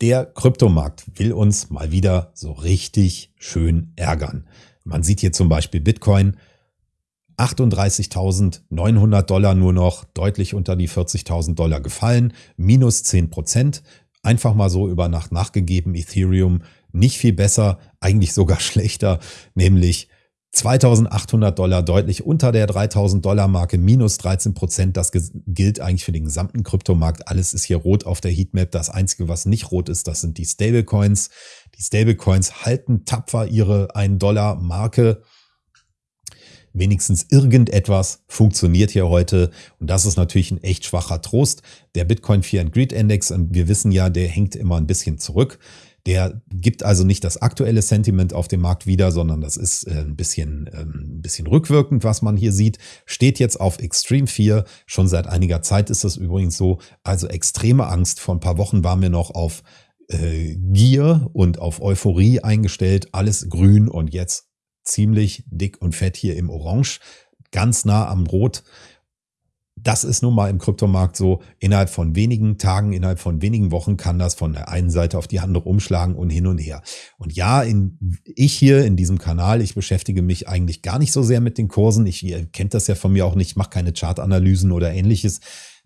Der Kryptomarkt will uns mal wieder so richtig schön ärgern. Man sieht hier zum Beispiel Bitcoin 38.900 Dollar nur noch, deutlich unter die 40.000 Dollar gefallen, minus 10 Prozent. Einfach mal so über Nacht nachgegeben, Ethereum nicht viel besser, eigentlich sogar schlechter, nämlich 2800 Dollar deutlich unter der 3000 Dollar Marke, minus 13 Prozent. Das gilt eigentlich für den gesamten Kryptomarkt. Alles ist hier rot auf der Heatmap. Das einzige, was nicht rot ist, das sind die Stablecoins. Die Stablecoins halten tapfer ihre 1 Dollar Marke. Wenigstens irgendetwas funktioniert hier heute. Und das ist natürlich ein echt schwacher Trost. Der Bitcoin Fear and Greed Index, und wir wissen ja, der hängt immer ein bisschen zurück. Der gibt also nicht das aktuelle Sentiment auf dem Markt wieder, sondern das ist äh, ein bisschen, ähm, ein bisschen rückwirkend, was man hier sieht. Steht jetzt auf Extreme 4. Schon seit einiger Zeit ist das übrigens so. Also extreme Angst. Vor ein paar Wochen waren wir noch auf äh, Gier und auf Euphorie eingestellt. Alles grün und jetzt ziemlich dick und fett hier im Orange. Ganz nah am Rot das ist nun mal im Kryptomarkt so, innerhalb von wenigen Tagen, innerhalb von wenigen Wochen kann das von der einen Seite auf die andere umschlagen und hin und her. Und ja, in, ich hier in diesem Kanal, ich beschäftige mich eigentlich gar nicht so sehr mit den Kursen. Ich, ihr kennt das ja von mir auch nicht, ich mache keine Chartanalysen oder ähnliches,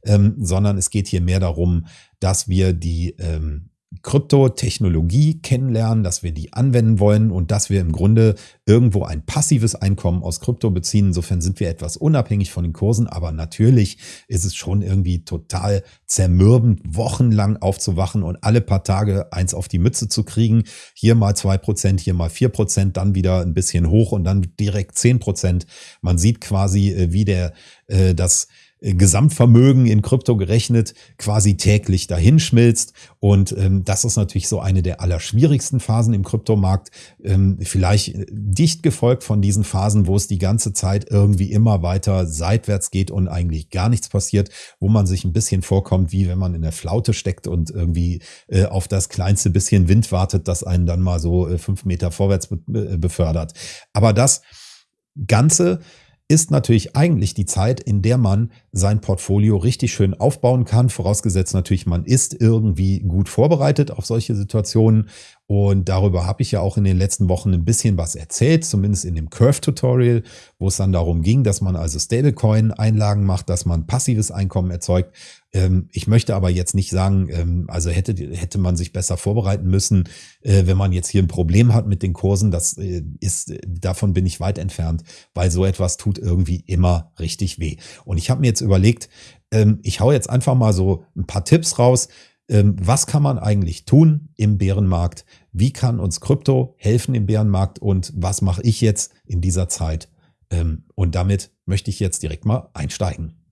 ähm, sondern es geht hier mehr darum, dass wir die ähm, Kryptotechnologie kennenlernen, dass wir die anwenden wollen und dass wir im Grunde irgendwo ein passives Einkommen aus Krypto beziehen. Insofern sind wir etwas unabhängig von den Kursen, aber natürlich ist es schon irgendwie total zermürbend, wochenlang aufzuwachen und alle paar Tage eins auf die Mütze zu kriegen. Hier mal zwei Prozent, hier mal vier Prozent, dann wieder ein bisschen hoch und dann direkt zehn Prozent. Man sieht quasi, äh, wie der äh, das Gesamtvermögen in Krypto gerechnet quasi täglich dahinschmilzt. Und ähm, das ist natürlich so eine der allerschwierigsten Phasen im Kryptomarkt. Ähm, vielleicht dicht gefolgt von diesen Phasen, wo es die ganze Zeit irgendwie immer weiter seitwärts geht und eigentlich gar nichts passiert, wo man sich ein bisschen vorkommt, wie wenn man in der Flaute steckt und irgendwie äh, auf das kleinste bisschen Wind wartet, das einen dann mal so äh, fünf Meter vorwärts be befördert. Aber das Ganze ist natürlich eigentlich die Zeit, in der man sein Portfolio richtig schön aufbauen kann. Vorausgesetzt natürlich, man ist irgendwie gut vorbereitet auf solche Situationen. Und darüber habe ich ja auch in den letzten Wochen ein bisschen was erzählt, zumindest in dem Curve-Tutorial, wo es dann darum ging, dass man also Stablecoin-Einlagen macht, dass man passives Einkommen erzeugt. Ähm, ich möchte aber jetzt nicht sagen, ähm, also hätte, hätte man sich besser vorbereiten müssen, äh, wenn man jetzt hier ein Problem hat mit den Kursen. Das äh, ist, davon bin ich weit entfernt, weil so etwas tut irgendwie immer richtig weh. Und ich habe mir jetzt überlegt, ähm, ich hau jetzt einfach mal so ein paar Tipps raus, was kann man eigentlich tun im Bärenmarkt? Wie kann uns Krypto helfen im Bärenmarkt? Und was mache ich jetzt in dieser Zeit? Und damit möchte ich jetzt direkt mal einsteigen.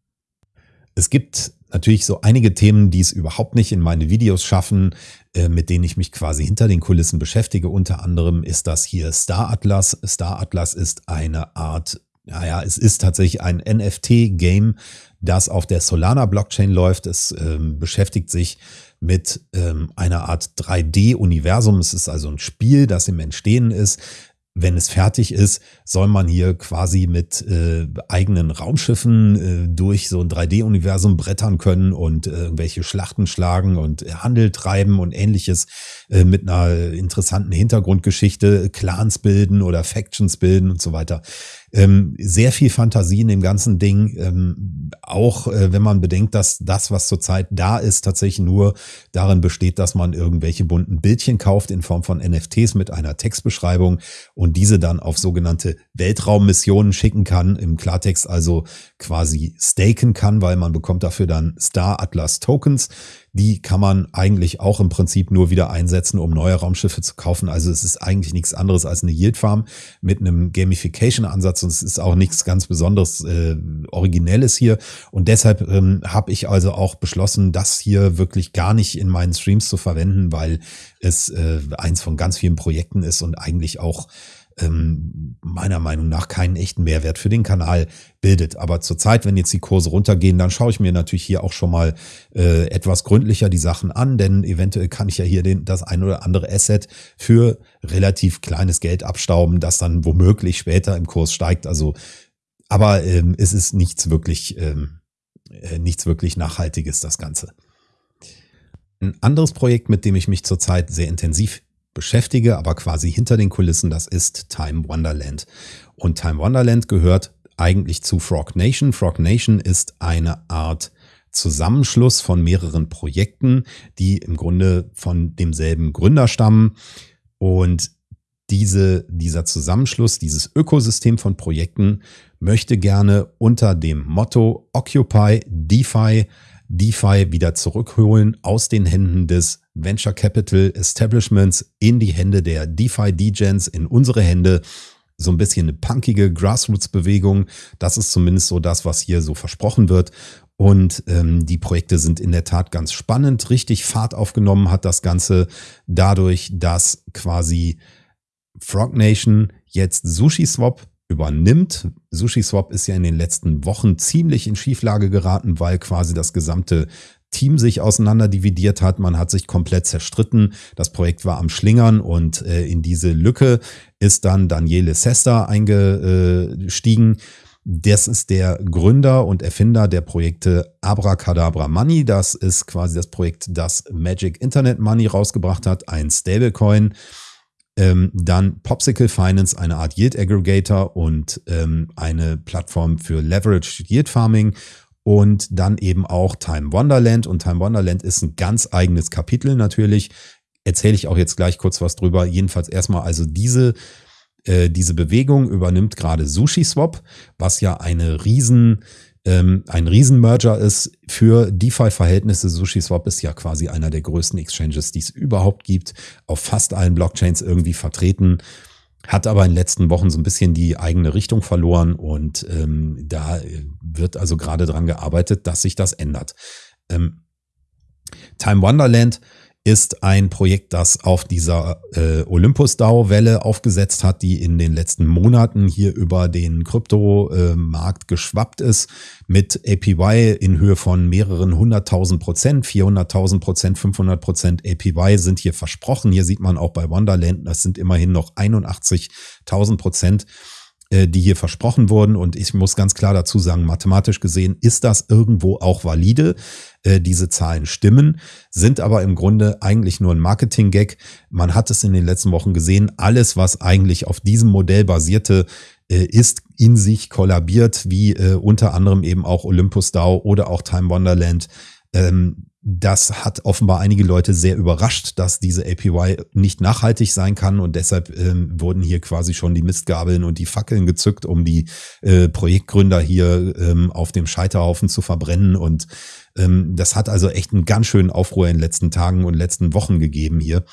Es gibt natürlich so einige Themen, die es überhaupt nicht in meine Videos schaffen, äh, mit denen ich mich quasi hinter den Kulissen beschäftige. Unter anderem ist das hier Star Atlas. Star Atlas ist eine Art naja, es ist tatsächlich ein NFT-Game, das auf der Solana-Blockchain läuft. Es ähm, beschäftigt sich mit ähm, einer Art 3D-Universum. Es ist also ein Spiel, das im Entstehen ist. Wenn es fertig ist, soll man hier quasi mit äh, eigenen Raumschiffen äh, durch so ein 3D-Universum brettern können und äh, irgendwelche Schlachten schlagen und Handel treiben und ähnliches äh, mit einer interessanten Hintergrundgeschichte, Clans bilden oder Factions bilden und so weiter. Ähm, sehr viel Fantasie in dem ganzen Ding. Ähm, auch äh, wenn man bedenkt, dass das, was zurzeit da ist, tatsächlich nur darin besteht, dass man irgendwelche bunten Bildchen kauft in Form von NFTs mit einer Textbeschreibung und diese dann auf sogenannte Weltraummissionen schicken kann. Im Klartext also quasi staken kann, weil man bekommt dafür dann Star Atlas Tokens die kann man eigentlich auch im Prinzip nur wieder einsetzen, um neue Raumschiffe zu kaufen. Also es ist eigentlich nichts anderes als eine Yield Farm mit einem Gamification-Ansatz und es ist auch nichts ganz besonderes äh, Originelles hier. Und deshalb ähm, habe ich also auch beschlossen, das hier wirklich gar nicht in meinen Streams zu verwenden, weil es äh, eins von ganz vielen Projekten ist und eigentlich auch ähm, meiner Meinung nach keinen echten Mehrwert für den Kanal bildet. Aber zurzeit, wenn jetzt die Kurse runtergehen, dann schaue ich mir natürlich hier auch schon mal äh, etwas gründlicher die Sachen an, denn eventuell kann ich ja hier den, das ein oder andere Asset für relativ kleines Geld abstauben, das dann womöglich später im Kurs steigt. Also, aber ähm, es ist nichts wirklich, ähm, äh, nichts wirklich Nachhaltiges, das Ganze. Ein anderes Projekt, mit dem ich mich zurzeit sehr intensiv beschäftige, aber quasi hinter den Kulissen, das ist Time Wonderland. Und Time Wonderland gehört eigentlich zu Frog Nation. Frog Nation ist eine Art Zusammenschluss von mehreren Projekten, die im Grunde von demselben Gründer stammen. Und diese, dieser Zusammenschluss, dieses Ökosystem von Projekten möchte gerne unter dem Motto Occupy DeFi DeFi wieder zurückholen aus den Händen des Venture Capital Establishments in die Hände der DeFi Degens, in unsere Hände. So ein bisschen eine punkige Grassroots-Bewegung. Das ist zumindest so das, was hier so versprochen wird. Und ähm, die Projekte sind in der Tat ganz spannend. Richtig Fahrt aufgenommen hat das Ganze dadurch, dass quasi Frog Nation jetzt SushiSwap übernimmt. SushiSwap ist ja in den letzten Wochen ziemlich in Schieflage geraten, weil quasi das gesamte Team sich auseinander dividiert hat. Man hat sich komplett zerstritten. Das Projekt war am Schlingern und äh, in diese Lücke ist dann Daniele Sesta eingestiegen. Das ist der Gründer und Erfinder der Projekte Abracadabra Money. Das ist quasi das Projekt, das Magic Internet Money rausgebracht hat, ein Stablecoin. Ähm, dann Popsicle Finance, eine Art Yield Aggregator und ähm, eine Plattform für Leverage Yield Farming. Und dann eben auch Time Wonderland. Und Time Wonderland ist ein ganz eigenes Kapitel natürlich. Erzähle ich auch jetzt gleich kurz was drüber. Jedenfalls erstmal also diese äh, diese Bewegung übernimmt gerade SushiSwap, was ja eine riesen ähm, ein Riesenmerger ist für DeFi-Verhältnisse. SushiSwap ist ja quasi einer der größten Exchanges, die es überhaupt gibt, auf fast allen Blockchains irgendwie vertreten, hat aber in den letzten Wochen so ein bisschen die eigene Richtung verloren und ähm, da wird also gerade dran gearbeitet, dass sich das ändert. Ähm, Time Wonderland ist ein Projekt, das auf dieser äh, Olympus-DAO-Welle aufgesetzt hat, die in den letzten Monaten hier über den Kryptomarkt äh, geschwappt ist, mit APY in Höhe von mehreren hunderttausend Prozent, 400.000 Prozent, 500 Prozent APY sind hier versprochen. Hier sieht man auch bei Wonderland, das sind immerhin noch 81.000 Prozent die hier versprochen wurden. Und ich muss ganz klar dazu sagen, mathematisch gesehen ist das irgendwo auch valide. Äh, diese Zahlen stimmen, sind aber im Grunde eigentlich nur ein Marketing-Gag. Man hat es in den letzten Wochen gesehen, alles, was eigentlich auf diesem Modell basierte, äh, ist in sich kollabiert, wie unter anderem eben auch Olympus DAO oder auch Time Wonderland. Ähm, das hat offenbar einige Leute sehr überrascht, dass diese APY nicht nachhaltig sein kann und deshalb ähm, wurden hier quasi schon die Mistgabeln und die Fackeln gezückt, um die äh, Projektgründer hier ähm, auf dem Scheiterhaufen zu verbrennen und ähm, das hat also echt einen ganz schönen Aufruhr in den letzten Tagen und letzten Wochen gegeben hier,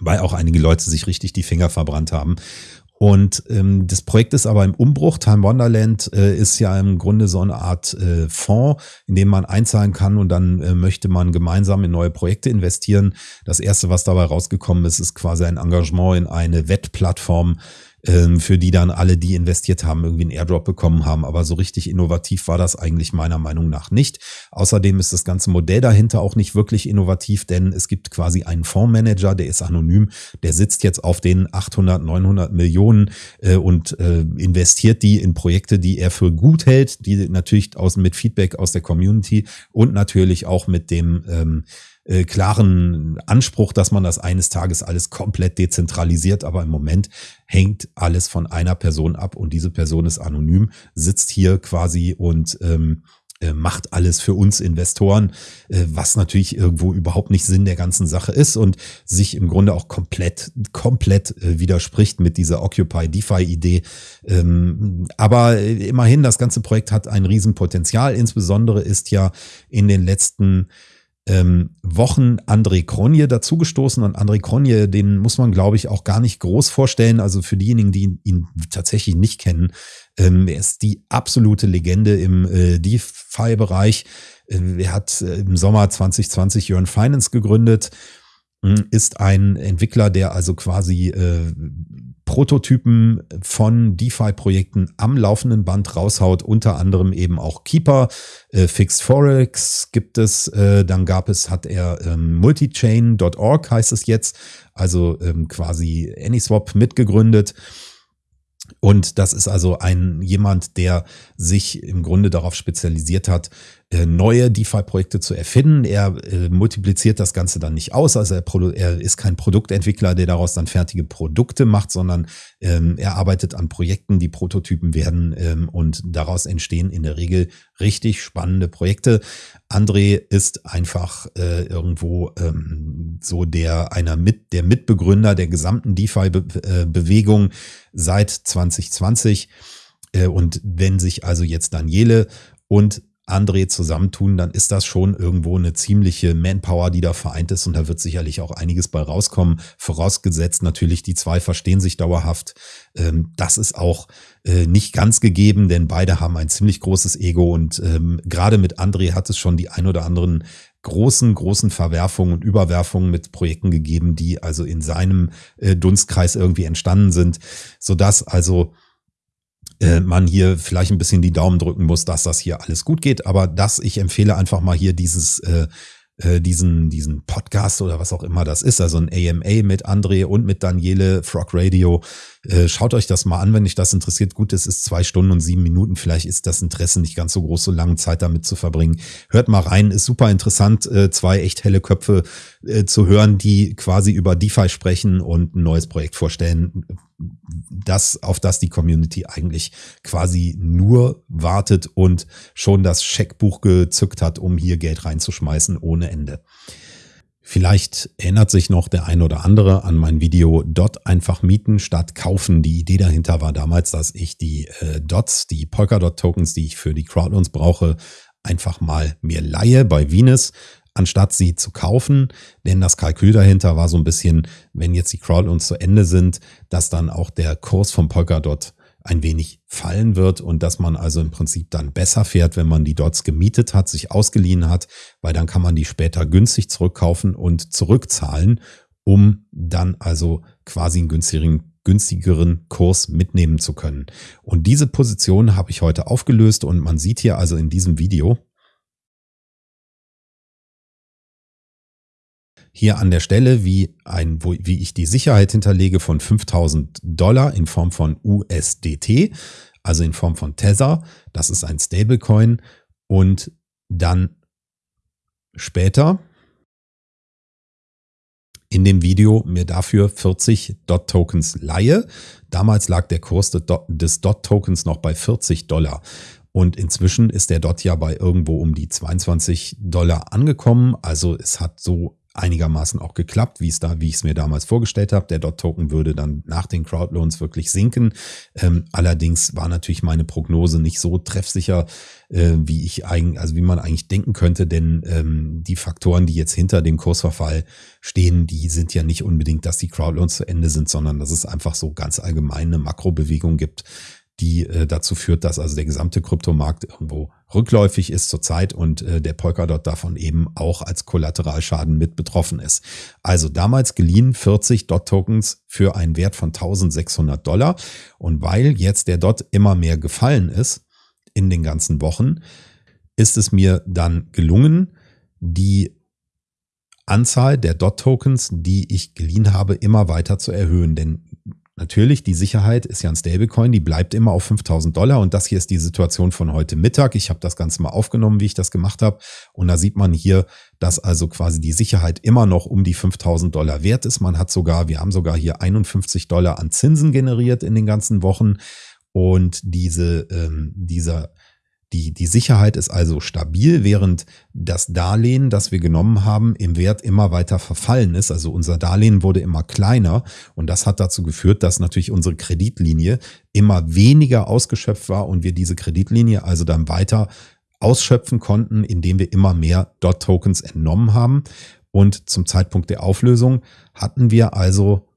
weil auch einige Leute sich richtig die Finger verbrannt haben. Und ähm, das Projekt ist aber im Umbruch. Time Wonderland äh, ist ja im Grunde so eine Art äh, Fonds, in dem man einzahlen kann und dann äh, möchte man gemeinsam in neue Projekte investieren. Das erste, was dabei rausgekommen ist, ist quasi ein Engagement in eine Wettplattform, ähm, für die dann alle, die investiert haben, irgendwie einen Airdrop bekommen haben. Aber so richtig innovativ war das eigentlich meiner Meinung nach nicht. Außerdem ist das ganze Modell dahinter auch nicht wirklich innovativ, denn es gibt quasi einen Fondsmanager, der ist anonym, der sitzt jetzt auf den 800, 900 Millionen äh, und äh, investiert die in Projekte, die er für gut hält, die natürlich aus, mit Feedback aus der Community und natürlich auch mit dem ähm, äh, klaren Anspruch, dass man das eines Tages alles komplett dezentralisiert, aber im Moment hängt alles von einer Person ab und diese Person ist anonym, sitzt hier quasi und ähm, äh, macht alles für uns Investoren, äh, was natürlich irgendwo überhaupt nicht Sinn der ganzen Sache ist und sich im Grunde auch komplett, komplett äh, widerspricht mit dieser Occupy DeFi Idee. Ähm, aber immerhin, das ganze Projekt hat ein Riesenpotenzial. Insbesondere ist ja in den letzten Wochen André Kronje dazugestoßen und André Kronje, den muss man, glaube ich, auch gar nicht groß vorstellen. Also für diejenigen, die ihn, ihn tatsächlich nicht kennen, ähm, er ist die absolute Legende im äh, DeFi-Bereich. Äh, er hat äh, im Sommer 2020 Yearn Finance gegründet, äh, ist ein Entwickler, der also quasi äh, Prototypen von DeFi-Projekten am laufenden Band raushaut, unter anderem eben auch Keeper, äh, Fixed Forex gibt es, äh, dann gab es, hat er ähm, Multichain.org heißt es jetzt, also ähm, quasi AnySwap mitgegründet. Und das ist also ein jemand, der sich im Grunde darauf spezialisiert hat, neue DeFi-Projekte zu erfinden. Er äh, multipliziert das Ganze dann nicht aus. Also er, er, ist kein Produktentwickler, der daraus dann fertige Produkte macht, sondern ähm, er arbeitet an Projekten, die Prototypen werden ähm, und daraus entstehen in der Regel richtig spannende Projekte. André ist einfach äh, irgendwo ähm, so der einer mit der Mitbegründer der gesamten DeFi-Bewegung äh, seit 2020. Äh, und wenn sich also jetzt Daniele und André zusammentun, dann ist das schon irgendwo eine ziemliche Manpower, die da vereint ist und da wird sicherlich auch einiges bei rauskommen. Vorausgesetzt natürlich, die zwei verstehen sich dauerhaft. Ähm, das ist auch äh, nicht ganz gegeben, denn beide haben ein ziemlich großes Ego und ähm, gerade mit André hat es schon die ein oder anderen großen, großen Verwerfungen und Überwerfungen mit Projekten gegeben, die also in seinem äh, Dunstkreis irgendwie entstanden sind, sodass also man hier vielleicht ein bisschen die Daumen drücken muss, dass das hier alles gut geht. Aber das, ich empfehle einfach mal hier dieses, äh, äh, diesen, diesen Podcast oder was auch immer das ist, also ein AMA mit André und mit Daniele, Frog Radio. Äh, schaut euch das mal an, wenn euch das interessiert. Gut, es ist zwei Stunden und sieben Minuten. Vielleicht ist das Interesse nicht ganz so groß, so lange Zeit damit zu verbringen. Hört mal rein, ist super interessant, äh, zwei echt helle Köpfe äh, zu hören, die quasi über DeFi sprechen und ein neues Projekt vorstellen, das, auf das die Community eigentlich quasi nur wartet und schon das Scheckbuch gezückt hat, um hier Geld reinzuschmeißen ohne Ende. Vielleicht erinnert sich noch der ein oder andere an mein Video Dot einfach mieten statt kaufen. Die Idee dahinter war damals, dass ich die äh, Dots, die Polkadot Tokens, die ich für die Crowdloans brauche, einfach mal mir leihe bei Venus, anstatt sie zu kaufen. Denn das Kalkül dahinter war so ein bisschen, wenn jetzt die Crowdloans zu Ende sind, dass dann auch der Kurs von Polkadot ein wenig fallen wird und dass man also im Prinzip dann besser fährt, wenn man die Dots gemietet hat, sich ausgeliehen hat, weil dann kann man die später günstig zurückkaufen und zurückzahlen, um dann also quasi einen günstigeren günstigeren Kurs mitnehmen zu können. Und diese Position habe ich heute aufgelöst und man sieht hier also in diesem Video, hier an der Stelle, wie ein, wo, wie ich die Sicherheit hinterlege von 5000 Dollar in Form von USDT, also in Form von Tether. Das ist ein Stablecoin und dann später in dem Video mir dafür 40 Dot-Tokens leihe. Damals lag der Kurs des Dot-Tokens noch bei 40 Dollar. Und inzwischen ist der Dot ja bei irgendwo um die 22 Dollar angekommen. Also es hat so einigermaßen auch geklappt, wie es da, wie ich es mir damals vorgestellt habe. Der Dot-Token würde dann nach den Crowdloans wirklich sinken. Ähm, allerdings war natürlich meine Prognose nicht so treffsicher, äh, wie ich eigentlich, also wie man eigentlich denken könnte, denn ähm, die Faktoren, die jetzt hinter dem Kursverfall stehen, die sind ja nicht unbedingt, dass die Crowdloans zu Ende sind, sondern dass es einfach so ganz allgemeine Makrobewegung gibt, die äh, dazu führt, dass also der gesamte Kryptomarkt irgendwo rückläufig ist zurzeit und äh, der Polkadot davon eben auch als Kollateralschaden mit betroffen ist. Also damals geliehen 40 Dot-Tokens für einen Wert von 1600 Dollar und weil jetzt der Dot immer mehr gefallen ist in den ganzen Wochen, ist es mir dann gelungen, die Anzahl der Dot-Tokens, die ich geliehen habe, immer weiter zu erhöhen. Denn Natürlich, die Sicherheit ist ja ein Stablecoin, die bleibt immer auf 5000 Dollar und das hier ist die Situation von heute Mittag. Ich habe das Ganze mal aufgenommen, wie ich das gemacht habe und da sieht man hier, dass also quasi die Sicherheit immer noch um die 5000 Dollar wert ist. Man hat sogar, wir haben sogar hier 51 Dollar an Zinsen generiert in den ganzen Wochen und diese, ähm, dieser die, die Sicherheit ist also stabil, während das Darlehen, das wir genommen haben, im Wert immer weiter verfallen ist. Also unser Darlehen wurde immer kleiner und das hat dazu geführt, dass natürlich unsere Kreditlinie immer weniger ausgeschöpft war und wir diese Kreditlinie also dann weiter ausschöpfen konnten, indem wir immer mehr Dot-Tokens entnommen haben. Und zum Zeitpunkt der Auflösung hatten wir also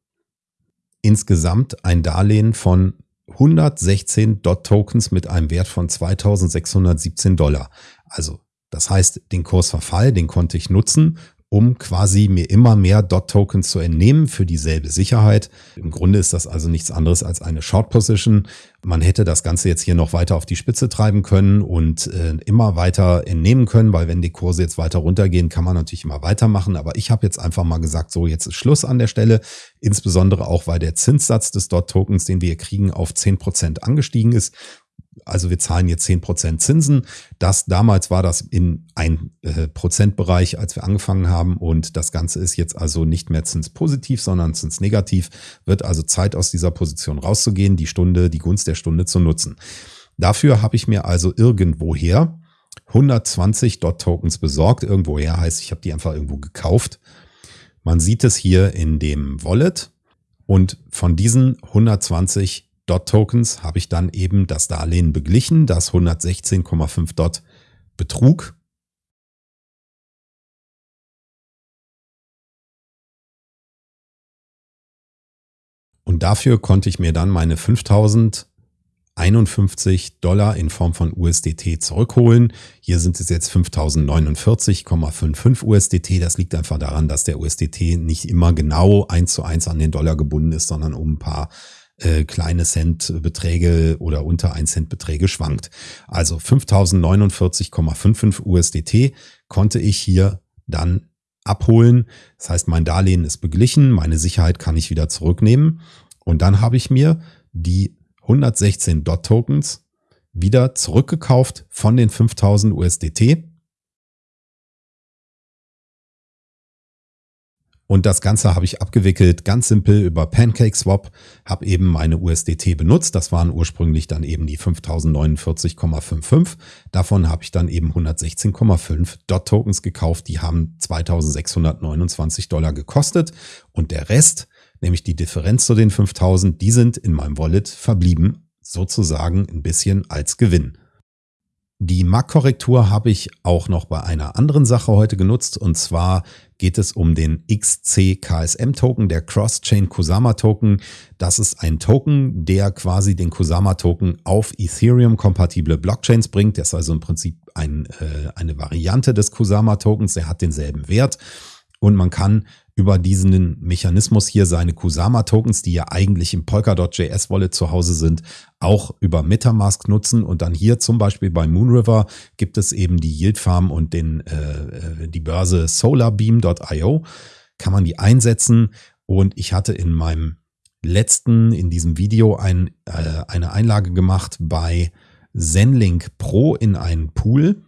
insgesamt ein Darlehen von 116 Dot-Tokens mit einem Wert von 2617 Dollar. Also das heißt, den Kursverfall, den konnte ich nutzen, um quasi mir immer mehr DOT-Tokens zu entnehmen für dieselbe Sicherheit. Im Grunde ist das also nichts anderes als eine Short-Position. Man hätte das Ganze jetzt hier noch weiter auf die Spitze treiben können und äh, immer weiter entnehmen können, weil wenn die Kurse jetzt weiter runtergehen, kann man natürlich immer weitermachen. Aber ich habe jetzt einfach mal gesagt, so jetzt ist Schluss an der Stelle. Insbesondere auch, weil der Zinssatz des DOT-Tokens, den wir kriegen, auf zehn Prozent angestiegen ist also wir zahlen jetzt zehn Prozent Zinsen. Das damals war das in ein äh, Prozentbereich, als wir angefangen haben. Und das Ganze ist jetzt also nicht mehr zinspositiv, sondern zinsnegativ. Wird also Zeit aus dieser Position rauszugehen, die Stunde, die Gunst der Stunde zu nutzen. Dafür habe ich mir also irgendwoher 120 Dot-Tokens besorgt. Irgendwoher heißt, ich habe die einfach irgendwo gekauft. Man sieht es hier in dem Wallet. Und von diesen 120 Dot-Tokens habe ich dann eben das Darlehen beglichen, das 116,5 Dot betrug. Und dafür konnte ich mir dann meine 5051 Dollar in Form von USDT zurückholen. Hier sind es jetzt 5049,55 USDT. Das liegt einfach daran, dass der USDT nicht immer genau eins zu eins an den Dollar gebunden ist, sondern um ein paar äh, kleine Centbeträge oder unter 1 Cent Beträge schwankt. Also 5049,55 USDT konnte ich hier dann abholen. Das heißt, mein Darlehen ist beglichen, meine Sicherheit kann ich wieder zurücknehmen. Und dann habe ich mir die 116 Dot Tokens wieder zurückgekauft von den 5000 USDT Und das Ganze habe ich abgewickelt, ganz simpel über PancakeSwap, habe eben meine USDT benutzt. Das waren ursprünglich dann eben die 5049,55. Davon habe ich dann eben 116,5 DOT-Tokens gekauft. Die haben 2629 Dollar gekostet. Und der Rest, nämlich die Differenz zu den 5000, die sind in meinem Wallet verblieben, sozusagen ein bisschen als Gewinn. Die Marktkorrektur habe ich auch noch bei einer anderen Sache heute genutzt und zwar geht es um den XCKSM Token, der Cross-Chain Kusama Token. Das ist ein Token, der quasi den Kusama Token auf Ethereum kompatible Blockchains bringt. Der ist also im Prinzip ein, äh, eine Variante des Kusama Tokens. Der hat denselben Wert und man kann über diesen Mechanismus hier seine Kusama-Tokens, die ja eigentlich im Polkadot.js Wallet zu Hause sind, auch über Metamask nutzen. Und dann hier zum Beispiel bei Moonriver gibt es eben die Yield Farm und den, äh, die Börse solarbeam.io. Kann man die einsetzen. Und ich hatte in meinem letzten, in diesem Video ein, äh, eine Einlage gemacht bei Zenlink Pro in einen Pool,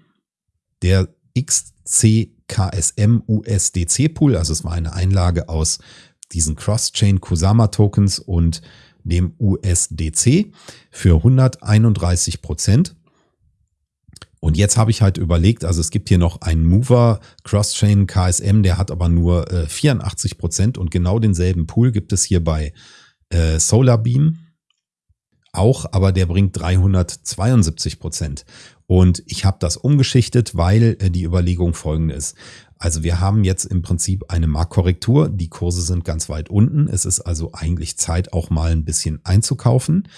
der XC KSM USDC Pool. Also es war eine Einlage aus diesen Cross-Chain Kusama Tokens und dem USDC für 131 Prozent. Und jetzt habe ich halt überlegt, also es gibt hier noch einen Mover Cross-Chain KSM, der hat aber nur äh, 84 Prozent und genau denselben Pool gibt es hier bei äh, Solarbeam auch, aber der bringt 372 Prozent. Und ich habe das umgeschichtet, weil äh, die Überlegung folgende ist. Also wir haben jetzt im Prinzip eine Marktkorrektur. Die Kurse sind ganz weit unten. Es ist also eigentlich Zeit, auch mal ein bisschen einzukaufen.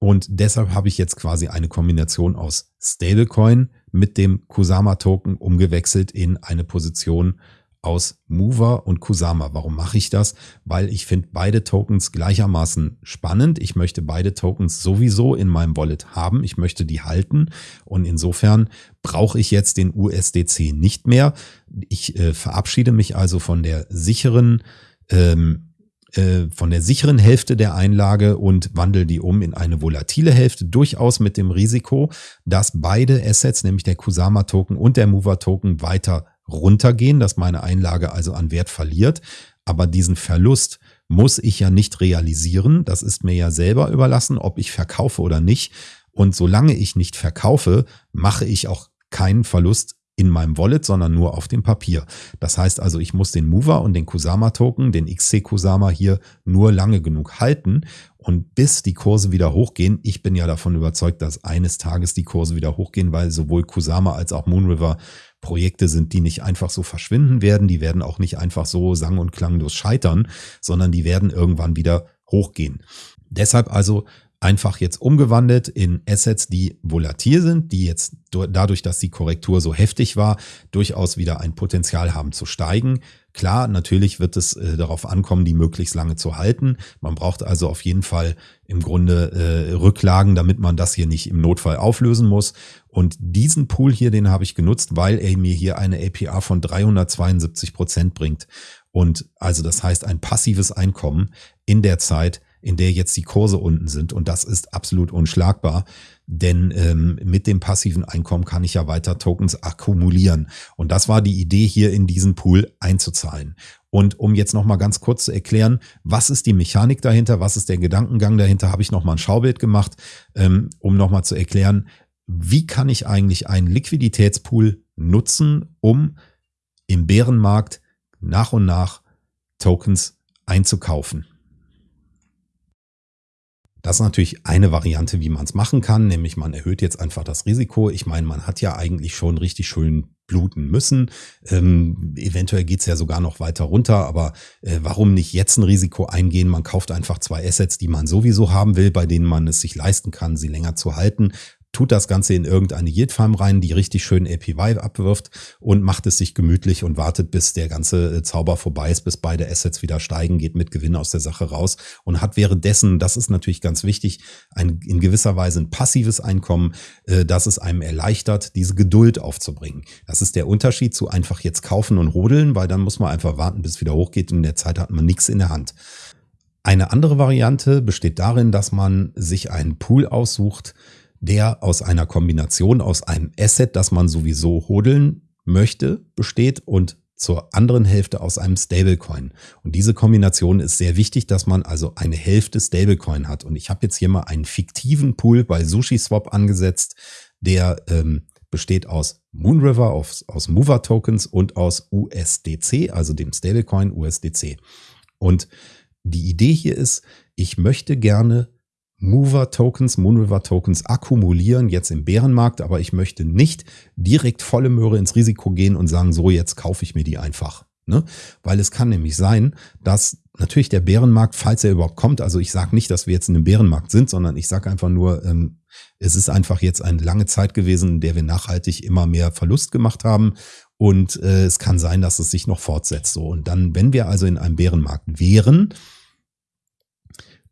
Und deshalb habe ich jetzt quasi eine Kombination aus Stablecoin mit dem Kusama Token umgewechselt in eine Position aus Mover und Kusama. Warum mache ich das? Weil ich finde beide Tokens gleichermaßen spannend. Ich möchte beide Tokens sowieso in meinem Wallet haben. Ich möchte die halten und insofern brauche ich jetzt den USDC nicht mehr. Ich äh, verabschiede mich also von der sicheren ähm, äh, von der sicheren Hälfte der Einlage und wandle die um in eine volatile Hälfte, durchaus mit dem Risiko, dass beide Assets, nämlich der Kusama Token und der Mover Token, weiter runtergehen, dass meine Einlage also an Wert verliert. Aber diesen Verlust muss ich ja nicht realisieren. Das ist mir ja selber überlassen, ob ich verkaufe oder nicht. Und solange ich nicht verkaufe, mache ich auch keinen Verlust in meinem Wallet, sondern nur auf dem Papier. Das heißt also, ich muss den Mover und den Kusama Token, den XC Kusama hier nur lange genug halten und bis die Kurse wieder hochgehen. Ich bin ja davon überzeugt, dass eines Tages die Kurse wieder hochgehen, weil sowohl Kusama als auch Moonriver Projekte sind, die nicht einfach so verschwinden werden. Die werden auch nicht einfach so sang- und klanglos scheitern, sondern die werden irgendwann wieder hochgehen. Deshalb also einfach jetzt umgewandelt in Assets, die volatil sind, die jetzt dadurch, dass die Korrektur so heftig war, durchaus wieder ein Potenzial haben zu steigen. Klar, natürlich wird es äh, darauf ankommen, die möglichst lange zu halten. Man braucht also auf jeden Fall im Grunde äh, Rücklagen, damit man das hier nicht im Notfall auflösen muss. Und diesen Pool hier, den habe ich genutzt, weil er mir hier eine APR von 372 Prozent bringt. Und also das heißt ein passives Einkommen in der Zeit, in der jetzt die Kurse unten sind. Und das ist absolut unschlagbar, denn ähm, mit dem passiven Einkommen kann ich ja weiter Tokens akkumulieren. Und das war die Idee, hier in diesen Pool einzuzahlen. Und um jetzt nochmal ganz kurz zu erklären, was ist die Mechanik dahinter, was ist der Gedankengang dahinter, habe ich nochmal ein Schaubild gemacht, ähm, um nochmal zu erklären, wie kann ich eigentlich einen Liquiditätspool nutzen, um im Bärenmarkt nach und nach Tokens einzukaufen. Das ist natürlich eine Variante, wie man es machen kann, nämlich man erhöht jetzt einfach das Risiko. Ich meine, man hat ja eigentlich schon richtig schön bluten müssen. Ähm, eventuell geht's ja sogar noch weiter runter, aber äh, warum nicht jetzt ein Risiko eingehen? Man kauft einfach zwei Assets, die man sowieso haben will, bei denen man es sich leisten kann, sie länger zu halten tut das Ganze in irgendeine Yield Farm rein, die richtig schön APY abwirft und macht es sich gemütlich und wartet, bis der ganze äh, Zauber vorbei ist, bis beide Assets wieder steigen, geht mit Gewinn aus der Sache raus und hat währenddessen, das ist natürlich ganz wichtig, ein in gewisser Weise ein passives Einkommen, äh, das es einem erleichtert, diese Geduld aufzubringen. Das ist der Unterschied zu einfach jetzt kaufen und rodeln, weil dann muss man einfach warten, bis es wieder hochgeht und in der Zeit hat man nichts in der Hand. Eine andere Variante besteht darin, dass man sich einen Pool aussucht, der aus einer Kombination aus einem Asset, das man sowieso hodeln möchte, besteht und zur anderen Hälfte aus einem Stablecoin. Und diese Kombination ist sehr wichtig, dass man also eine Hälfte Stablecoin hat. Und ich habe jetzt hier mal einen fiktiven Pool bei SushiSwap angesetzt, der ähm, besteht aus Moonriver, aus, aus Mover Tokens und aus USDC, also dem Stablecoin USDC. Und die Idee hier ist, ich möchte gerne Mover-Tokens, Moonriver-Tokens akkumulieren, jetzt im Bärenmarkt, aber ich möchte nicht direkt volle Möhre ins Risiko gehen und sagen, so jetzt kaufe ich mir die einfach. Ne? Weil es kann nämlich sein, dass natürlich der Bärenmarkt, falls er überhaupt kommt, also ich sage nicht, dass wir jetzt in einem Bärenmarkt sind, sondern ich sage einfach nur, ähm, es ist einfach jetzt eine lange Zeit gewesen, in der wir nachhaltig immer mehr Verlust gemacht haben. Und äh, es kann sein, dass es sich noch fortsetzt. So. Und dann, wenn wir also in einem Bärenmarkt wären,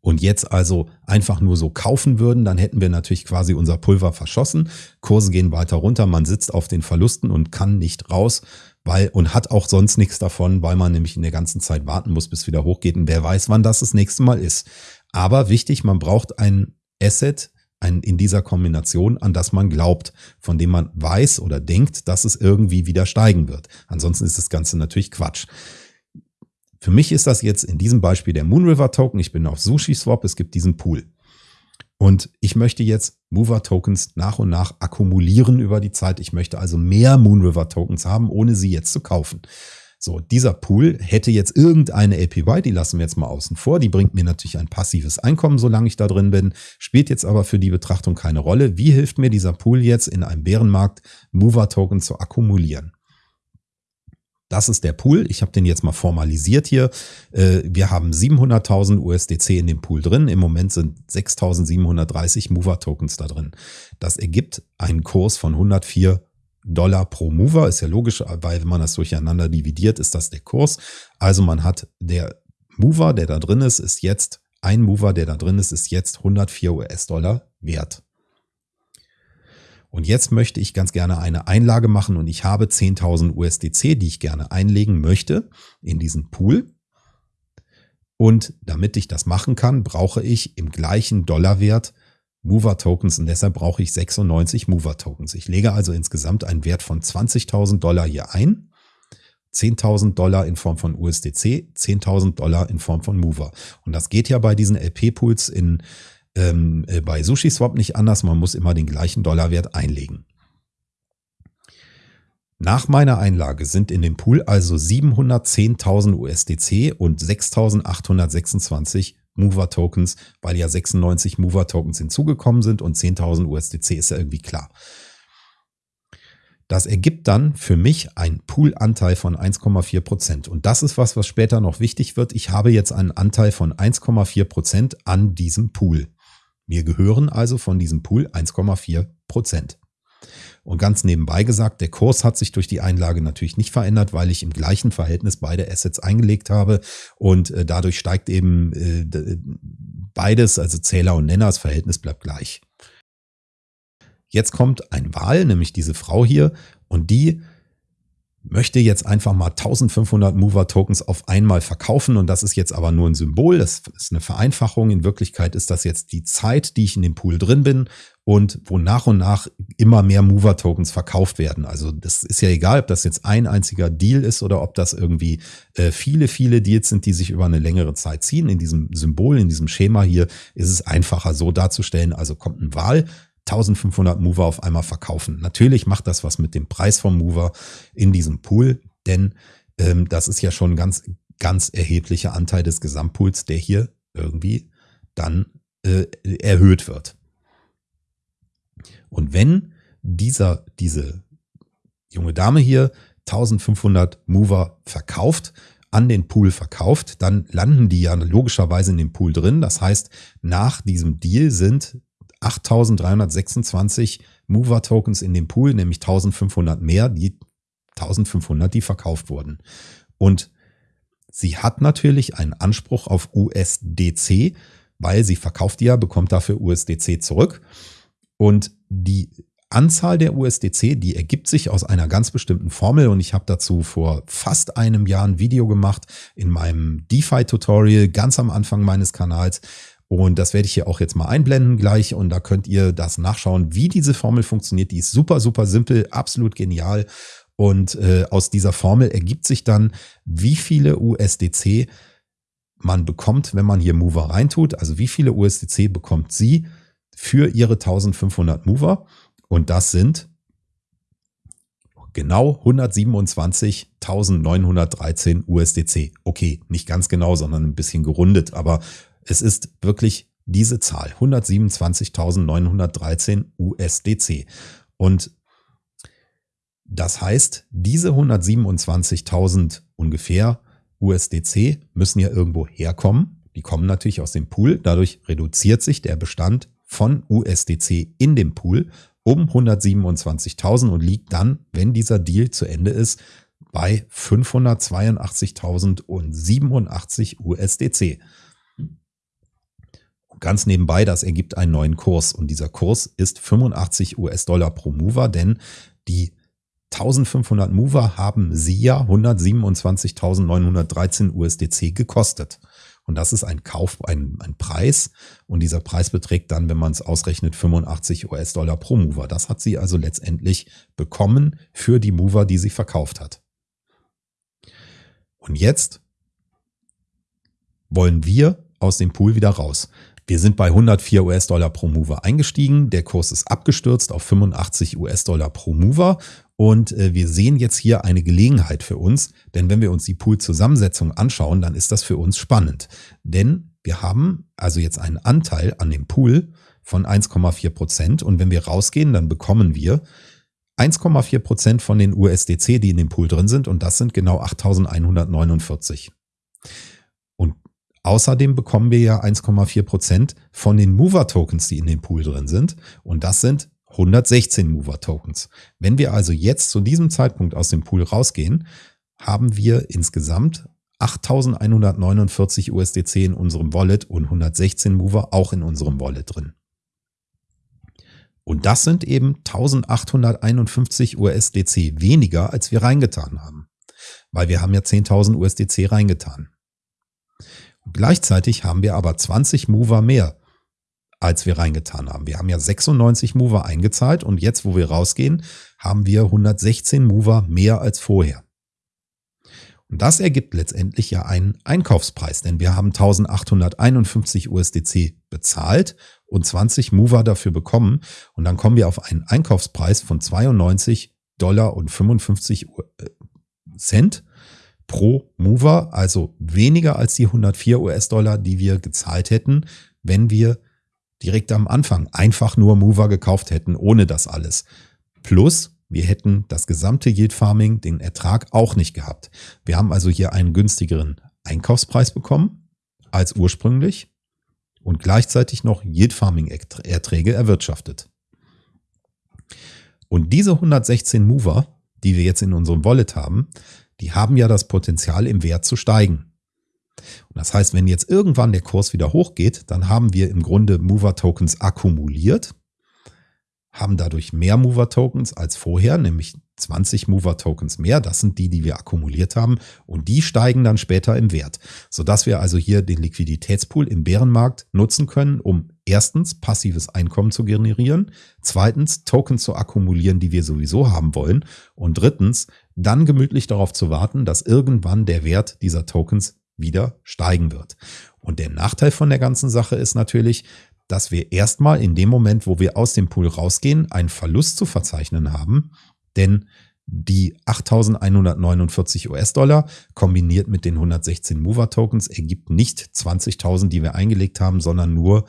und jetzt also einfach nur so kaufen würden, dann hätten wir natürlich quasi unser Pulver verschossen. Kurse gehen weiter runter, man sitzt auf den Verlusten und kann nicht raus, weil und hat auch sonst nichts davon, weil man nämlich in der ganzen Zeit warten muss, bis wieder hochgeht und wer weiß, wann das das nächste Mal ist. Aber wichtig, man braucht ein Asset, ein, in dieser Kombination, an das man glaubt, von dem man weiß oder denkt, dass es irgendwie wieder steigen wird. Ansonsten ist das Ganze natürlich Quatsch. Für mich ist das jetzt in diesem Beispiel der Moonriver Token. Ich bin auf SushiSwap, es gibt diesen Pool. Und ich möchte jetzt Mover Tokens nach und nach akkumulieren über die Zeit. Ich möchte also mehr Moonriver Tokens haben, ohne sie jetzt zu kaufen. So, dieser Pool hätte jetzt irgendeine APY, die lassen wir jetzt mal außen vor. Die bringt mir natürlich ein passives Einkommen, solange ich da drin bin, spielt jetzt aber für die Betrachtung keine Rolle. Wie hilft mir dieser Pool jetzt in einem Bärenmarkt, Mover Token zu akkumulieren? Das ist der Pool. Ich habe den jetzt mal formalisiert hier. Äh, wir haben 700.000 USDC in dem Pool drin. Im Moment sind 6.730 Mover-Tokens da drin. Das ergibt einen Kurs von 104 Dollar pro Mover. Ist ja logisch, weil wenn man das durcheinander dividiert, ist das der Kurs. Also man hat der Mover, der da drin ist, ist jetzt ein Mover, der da drin ist, ist jetzt 104 US-Dollar wert. Und jetzt möchte ich ganz gerne eine Einlage machen und ich habe 10.000 USDC, die ich gerne einlegen möchte in diesen Pool. Und damit ich das machen kann, brauche ich im gleichen Dollarwert Mover Tokens und deshalb brauche ich 96 Mover Tokens. Ich lege also insgesamt einen Wert von 20.000 Dollar hier ein. 10.000 Dollar in Form von USDC, 10.000 Dollar in Form von Mover. Und das geht ja bei diesen LP-Pools in ähm, äh, bei SushiSwap nicht anders. Man muss immer den gleichen Dollarwert einlegen. Nach meiner Einlage sind in dem Pool also 710.000 USDC und 6.826 Mover Tokens, weil ja 96 Mover Tokens hinzugekommen sind und 10.000 USDC ist ja irgendwie klar. Das ergibt dann für mich einen Poolanteil von 1,4 Prozent. Und das ist was, was später noch wichtig wird. Ich habe jetzt einen Anteil von 1,4 Prozent an diesem Pool. Mir gehören also von diesem Pool 1,4 Prozent. Und ganz nebenbei gesagt, der Kurs hat sich durch die Einlage natürlich nicht verändert, weil ich im gleichen Verhältnis beide Assets eingelegt habe und äh, dadurch steigt eben äh, beides, also Zähler und Nenner, das Verhältnis bleibt gleich. Jetzt kommt ein Wahl, nämlich diese Frau hier, und die möchte jetzt einfach mal 1500 Mover Tokens auf einmal verkaufen und das ist jetzt aber nur ein Symbol, das ist eine Vereinfachung. In Wirklichkeit ist das jetzt die Zeit, die ich in dem Pool drin bin und wo nach und nach immer mehr Mover Tokens verkauft werden. Also das ist ja egal, ob das jetzt ein einziger Deal ist oder ob das irgendwie äh, viele, viele Deals sind, die sich über eine längere Zeit ziehen. In diesem Symbol, in diesem Schema hier ist es einfacher so darzustellen. Also kommt ein Wahl 1500 Mover auf einmal verkaufen. Natürlich macht das was mit dem Preis vom Mover in diesem Pool, denn ähm, das ist ja schon ein ganz, ganz erheblicher Anteil des Gesamtpools, der hier irgendwie dann äh, erhöht wird. Und wenn dieser, diese junge Dame hier 1500 Mover verkauft, an den Pool verkauft, dann landen die ja logischerweise in dem Pool drin. Das heißt, nach diesem Deal sind 8326 Mover-Tokens in dem Pool, nämlich 1500 mehr, die 1500, die verkauft wurden. Und sie hat natürlich einen Anspruch auf USDC, weil sie verkauft die ja, bekommt dafür USDC zurück. Und die Anzahl der USDC, die ergibt sich aus einer ganz bestimmten Formel und ich habe dazu vor fast einem Jahr ein Video gemacht in meinem DeFi-Tutorial ganz am Anfang meines Kanals. Und das werde ich hier auch jetzt mal einblenden gleich und da könnt ihr das nachschauen, wie diese Formel funktioniert. Die ist super, super simpel, absolut genial. Und äh, aus dieser Formel ergibt sich dann, wie viele USDC man bekommt, wenn man hier Mover reintut. Also wie viele USDC bekommt sie für ihre 1500 Mover. Und das sind genau 127.913 USDC. Okay, nicht ganz genau, sondern ein bisschen gerundet, aber es ist wirklich diese Zahl, 127.913 USDC. Und das heißt, diese 127.000 ungefähr USDC müssen ja irgendwo herkommen. Die kommen natürlich aus dem Pool. Dadurch reduziert sich der Bestand von USDC in dem Pool um 127.000 und liegt dann, wenn dieser Deal zu Ende ist, bei 582.087 USDC. Ganz nebenbei, das ergibt einen neuen Kurs und dieser Kurs ist 85 US-Dollar pro Mover, denn die 1500 Mover haben sie ja 127.913 USDC gekostet. Und das ist ein Kauf, ein, ein Preis. Und dieser Preis beträgt dann, wenn man es ausrechnet, 85 US-Dollar pro Mover. Das hat sie also letztendlich bekommen für die Mover, die sie verkauft hat. Und jetzt wollen wir aus dem Pool wieder raus. Wir sind bei 104 US-Dollar pro Mover eingestiegen. Der Kurs ist abgestürzt auf 85 US-Dollar pro Mover. Und äh, wir sehen jetzt hier eine Gelegenheit für uns, denn wenn wir uns die Pool-Zusammensetzung anschauen, dann ist das für uns spannend. Denn wir haben also jetzt einen Anteil an dem Pool von 1,4 Prozent. Und wenn wir rausgehen, dann bekommen wir 1,4 Prozent von den USDC, die in dem Pool drin sind. Und das sind genau 8149. Außerdem bekommen wir ja 1,4 Prozent von den Mover-Tokens, die in dem Pool drin sind. Und das sind 116 Mover-Tokens. Wenn wir also jetzt zu diesem Zeitpunkt aus dem Pool rausgehen, haben wir insgesamt 8149 USDC in unserem Wallet und 116 Mover auch in unserem Wallet drin. Und das sind eben 1851 USDC weniger, als wir reingetan haben. Weil wir haben ja 10.000 USDC reingetan. Gleichzeitig haben wir aber 20 Mover mehr, als wir reingetan haben. Wir haben ja 96 Mover eingezahlt und jetzt, wo wir rausgehen, haben wir 116 Mover mehr als vorher. Und das ergibt letztendlich ja einen Einkaufspreis, denn wir haben 1851 USDC bezahlt und 20 Mover dafür bekommen. Und dann kommen wir auf einen Einkaufspreis von 92 Dollar und 55 äh, Cent pro Mover, also weniger als die 104 US-Dollar, die wir gezahlt hätten, wenn wir direkt am Anfang einfach nur Mover gekauft hätten, ohne das alles. Plus, wir hätten das gesamte Yield Farming, den Ertrag auch nicht gehabt. Wir haben also hier einen günstigeren Einkaufspreis bekommen als ursprünglich. und gleichzeitig noch Yield Farming Erträge erwirtschaftet. Und diese 116 Mover, die wir jetzt in unserem Wallet haben, die haben ja das Potenzial im Wert zu steigen. Und das heißt, wenn jetzt irgendwann der Kurs wieder hochgeht, dann haben wir im Grunde Mover Tokens akkumuliert, haben dadurch mehr Mover Tokens als vorher, nämlich 20 Mover Tokens mehr. Das sind die, die wir akkumuliert haben und die steigen dann später im Wert, sodass wir also hier den Liquiditätspool im Bärenmarkt nutzen können, um erstens passives Einkommen zu generieren, zweitens Tokens zu akkumulieren, die wir sowieso haben wollen und drittens dann gemütlich darauf zu warten, dass irgendwann der Wert dieser Tokens wieder steigen wird. Und der Nachteil von der ganzen Sache ist natürlich, dass wir erstmal in dem Moment, wo wir aus dem Pool rausgehen, einen Verlust zu verzeichnen haben, denn die 8.149 US-Dollar kombiniert mit den 116 Mover-Tokens ergibt nicht 20.000, die wir eingelegt haben, sondern nur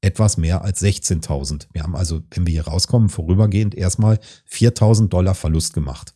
etwas mehr als 16.000. Wir haben also, wenn wir hier rauskommen, vorübergehend erstmal 4.000 Dollar Verlust gemacht.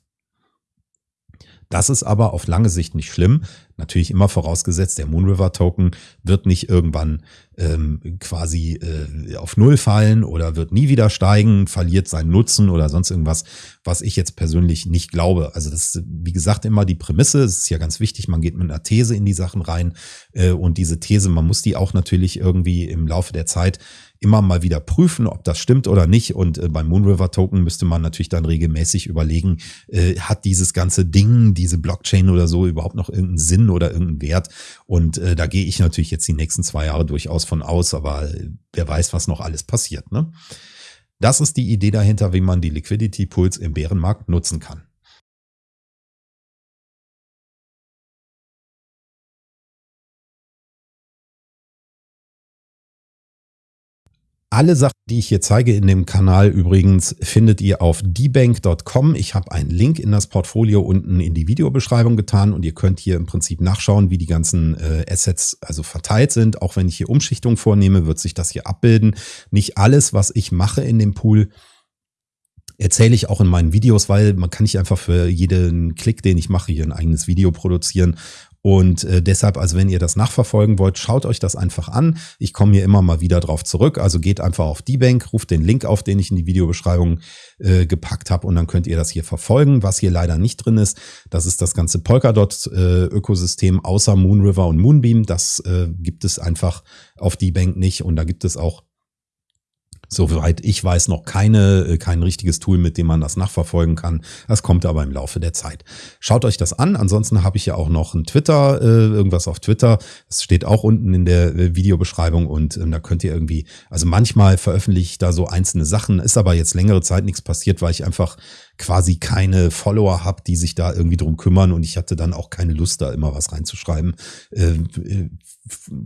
Das ist aber auf lange Sicht nicht schlimm. Natürlich immer vorausgesetzt, der Moonriver Token wird nicht irgendwann ähm, quasi äh, auf Null fallen oder wird nie wieder steigen, verliert seinen Nutzen oder sonst irgendwas, was ich jetzt persönlich nicht glaube. Also das ist, wie gesagt, immer die Prämisse. Es ist ja ganz wichtig, man geht mit einer These in die Sachen rein äh, und diese These, man muss die auch natürlich irgendwie im Laufe der Zeit immer mal wieder prüfen, ob das stimmt oder nicht. Und äh, beim Moonriver Token müsste man natürlich dann regelmäßig überlegen, äh, hat dieses ganze Ding, diese Blockchain oder so überhaupt noch irgendeinen Sinn oder irgendeinen Wert? Und äh, da gehe ich natürlich jetzt die nächsten zwei Jahre durchaus von aus, aber wer weiß, was noch alles passiert. Ne? Das ist die Idee dahinter, wie man die Liquidity Pools im Bärenmarkt nutzen kann. Alle Sachen, die ich hier zeige in dem Kanal übrigens, findet ihr auf dbank.com. Ich habe einen Link in das Portfolio unten in die Videobeschreibung getan und ihr könnt hier im Prinzip nachschauen, wie die ganzen äh, Assets also verteilt sind. Auch wenn ich hier Umschichtung vornehme, wird sich das hier abbilden. Nicht alles, was ich mache in dem Pool, erzähle ich auch in meinen Videos, weil man kann nicht einfach für jeden Klick, den ich mache, hier ein eigenes Video produzieren und äh, deshalb, also wenn ihr das nachverfolgen wollt, schaut euch das einfach an. Ich komme hier immer mal wieder drauf zurück. Also geht einfach auf die Bank, ruft den Link auf, den ich in die Videobeschreibung äh, gepackt habe und dann könnt ihr das hier verfolgen. Was hier leider nicht drin ist, das ist das ganze Polkadot-Ökosystem äh, außer Moonriver und Moonbeam. Das äh, gibt es einfach auf die Bank nicht und da gibt es auch Soweit ich weiß, noch keine, äh, kein richtiges Tool, mit dem man das nachverfolgen kann. Das kommt aber im Laufe der Zeit. Schaut euch das an. Ansonsten habe ich ja auch noch ein Twitter, äh, irgendwas auf Twitter. Das steht auch unten in der äh, Videobeschreibung und ähm, da könnt ihr irgendwie, also manchmal veröffentliche ich da so einzelne Sachen, ist aber jetzt längere Zeit nichts passiert, weil ich einfach quasi keine Follower habe, die sich da irgendwie drum kümmern und ich hatte dann auch keine Lust, da immer was reinzuschreiben. Äh,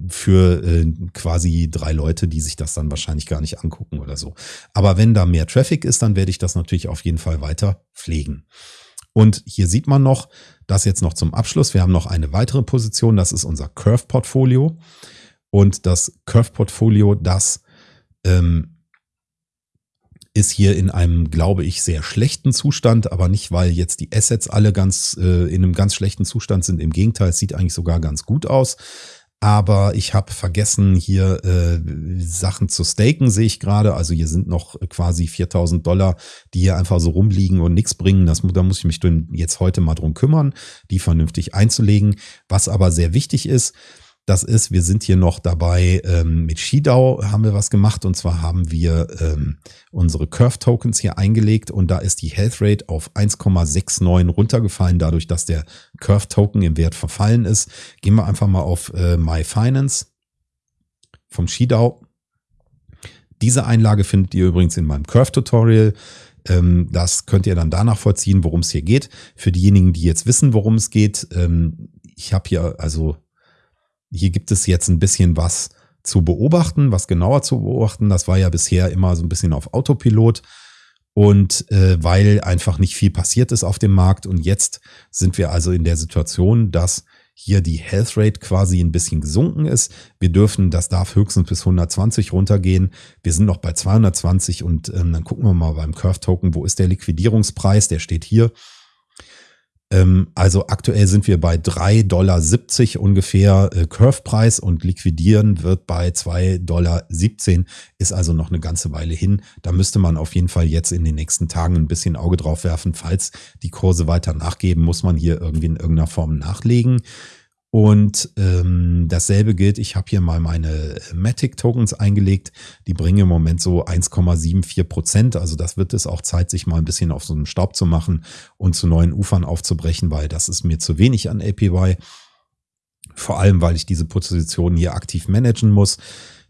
für äh, quasi drei Leute, die sich das dann wahrscheinlich gar nicht angucken oder so. Aber wenn da mehr Traffic ist, dann werde ich das natürlich auf jeden Fall weiter pflegen. Und hier sieht man noch, das jetzt noch zum Abschluss. Wir haben noch eine weitere Position, das ist unser Curve-Portfolio. Und das Curve-Portfolio, das ähm, ist hier in einem, glaube ich, sehr schlechten Zustand, aber nicht, weil jetzt die Assets alle ganz äh, in einem ganz schlechten Zustand sind. Im Gegenteil, es sieht eigentlich sogar ganz gut aus aber ich habe vergessen, hier äh, Sachen zu staken, sehe ich gerade. Also hier sind noch quasi 4000 Dollar, die hier einfach so rumliegen und nichts bringen. Das, da muss ich mich jetzt heute mal drum kümmern, die vernünftig einzulegen. Was aber sehr wichtig ist, das ist, wir sind hier noch dabei, ähm, mit Shidao haben wir was gemacht und zwar haben wir ähm, unsere Curve Tokens hier eingelegt und da ist die Health Rate auf 1,69 runtergefallen, dadurch, dass der Curve Token im Wert verfallen ist. Gehen wir einfach mal auf äh, My Finance vom Shidao. Diese Einlage findet ihr übrigens in meinem Curve Tutorial. Ähm, das könnt ihr dann danach vollziehen, worum es hier geht. Für diejenigen, die jetzt wissen, worum es geht, ähm, ich habe hier also hier gibt es jetzt ein bisschen was zu beobachten, was genauer zu beobachten. Das war ja bisher immer so ein bisschen auf Autopilot. Und äh, weil einfach nicht viel passiert ist auf dem Markt. Und jetzt sind wir also in der Situation, dass hier die Health Rate quasi ein bisschen gesunken ist. Wir dürfen, das darf höchstens bis 120 runtergehen. Wir sind noch bei 220 und ähm, dann gucken wir mal beim Curve Token, wo ist der Liquidierungspreis? Der steht hier. Ähm, also aktuell sind wir bei 3,70 Dollar ungefähr äh, Curve-Preis und liquidieren wird bei 2,17 Dollar. Ist also noch eine ganze Weile hin. Da müsste man auf jeden Fall jetzt in den nächsten Tagen ein bisschen Auge drauf werfen. Falls die Kurse weiter nachgeben, muss man hier irgendwie in irgendeiner Form nachlegen. Und ähm, dasselbe gilt, ich habe hier mal meine Matic-Tokens eingelegt. Die bringen im Moment so 1,74 Prozent. Also das wird es auch Zeit, sich mal ein bisschen auf so einen Staub zu machen und zu neuen Ufern aufzubrechen, weil das ist mir zu wenig an APY. Vor allem, weil ich diese Position hier aktiv managen muss.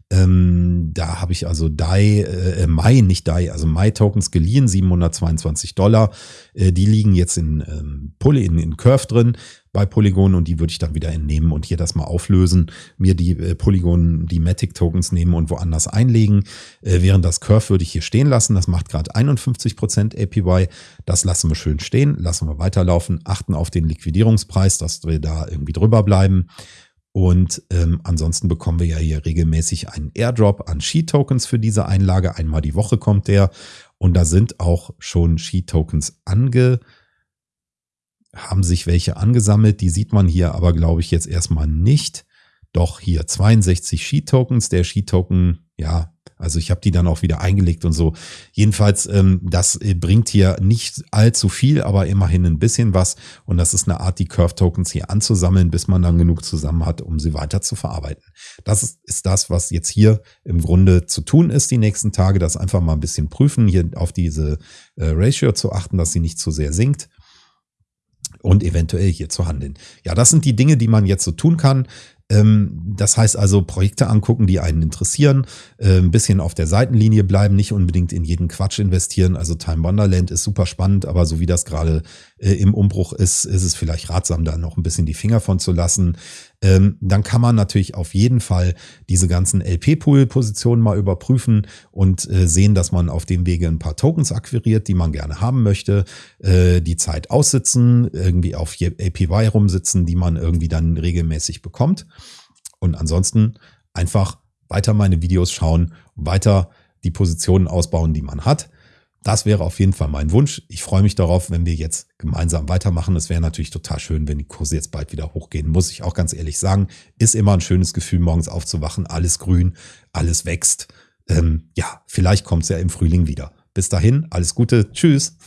Ähm, da habe ich also DAI, äh, Mai, nicht DAI, also Mai-Tokens geliehen, 722 Dollar. Äh, die liegen jetzt in, ähm, Poly, in, in Curve drin bei Polygon und die würde ich dann wieder entnehmen und hier das mal auflösen, mir die äh, Polygon, die Matic Tokens nehmen und woanders einlegen. Äh, während das Curve würde ich hier stehen lassen. Das macht gerade 51% APY. Das lassen wir schön stehen, lassen wir weiterlaufen, achten auf den Liquidierungspreis, dass wir da irgendwie drüber bleiben. Und ähm, ansonsten bekommen wir ja hier regelmäßig einen Airdrop an Sheet-Tokens für diese Einlage. Einmal die Woche kommt der. Und da sind auch schon Sheet-Tokens ange haben sich welche angesammelt. Die sieht man hier aber, glaube ich, jetzt erstmal nicht. Doch hier 62 Sheet-Tokens. Der Sheet-Token, ja, also ich habe die dann auch wieder eingelegt und so. Jedenfalls, ähm, das äh, bringt hier nicht allzu viel, aber immerhin ein bisschen was. Und das ist eine Art, die Curve-Tokens hier anzusammeln, bis man dann genug zusammen hat, um sie weiter zu verarbeiten. Das ist, ist das, was jetzt hier im Grunde zu tun ist die nächsten Tage. Das einfach mal ein bisschen prüfen, hier auf diese äh, Ratio zu achten, dass sie nicht zu sehr sinkt und eventuell hier zu handeln. Ja, das sind die Dinge, die man jetzt so tun kann. Ähm, das heißt also Projekte angucken, die einen interessieren, äh, ein bisschen auf der Seitenlinie bleiben, nicht unbedingt in jeden Quatsch investieren. Also Time Wonderland ist super spannend, aber so wie das gerade äh, im Umbruch ist, ist es vielleicht ratsam, da noch ein bisschen die Finger von zu lassen. Ähm, dann kann man natürlich auf jeden Fall diese ganzen LP-Pool-Positionen mal überprüfen und äh, sehen, dass man auf dem Wege ein paar Tokens akquiriert, die man gerne haben möchte, die Zeit aussitzen, irgendwie auf APY rumsitzen, die man irgendwie dann regelmäßig bekommt. Und ansonsten einfach weiter meine Videos schauen, weiter die Positionen ausbauen, die man hat. Das wäre auf jeden Fall mein Wunsch. Ich freue mich darauf, wenn wir jetzt gemeinsam weitermachen. Es wäre natürlich total schön, wenn die Kurse jetzt bald wieder hochgehen, muss ich auch ganz ehrlich sagen. Ist immer ein schönes Gefühl, morgens aufzuwachen, alles grün, alles wächst. Ähm, ja, vielleicht kommt es ja im Frühling wieder. Bis dahin, alles Gute, tschüss.